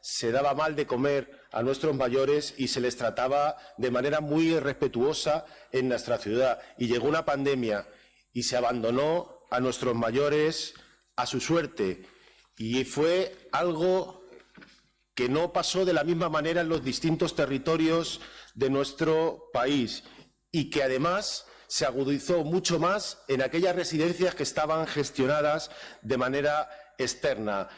se daba mal de comer a nuestros mayores y se les trataba de manera muy irrespetuosa en nuestra ciudad. Y llegó una pandemia y se abandonó a nuestros mayores a su suerte. Y fue algo que no pasó de la misma manera en los distintos territorios de nuestro país y que además se agudizó mucho más en aquellas residencias que estaban gestionadas de manera externa.